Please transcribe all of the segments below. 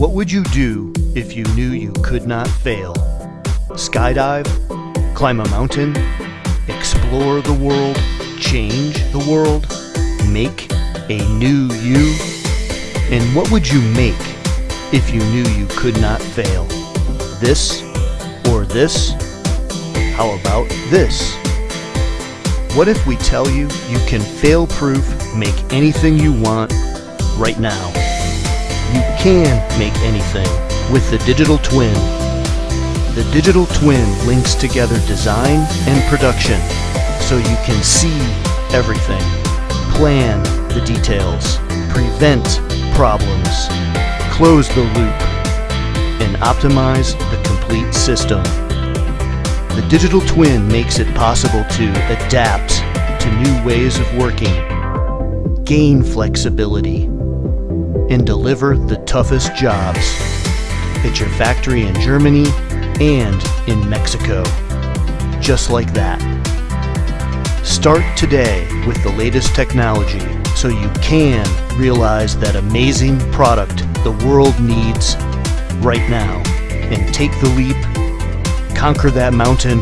What would you do if you knew you could not fail? Skydive? Climb a mountain? Explore the world? Change the world? Make a new you? And what would you make if you knew you could not fail? This or this? How about this? What if we tell you you can fail proof make anything you want right now? You can make anything with the digital twin. The digital twin links together design and production so you can see everything, plan the details, prevent problems, close the loop, and optimize the complete system. The digital twin makes it possible to adapt to new ways of working, gain flexibility, and deliver the toughest jobs at your factory in Germany and in Mexico. Just like that. Start today with the latest technology so you can realize that amazing product the world needs right now and take the leap, conquer that mountain,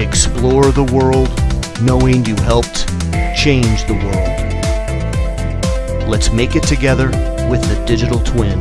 explore the world knowing you helped change the world. Let's make it together with the digital twin.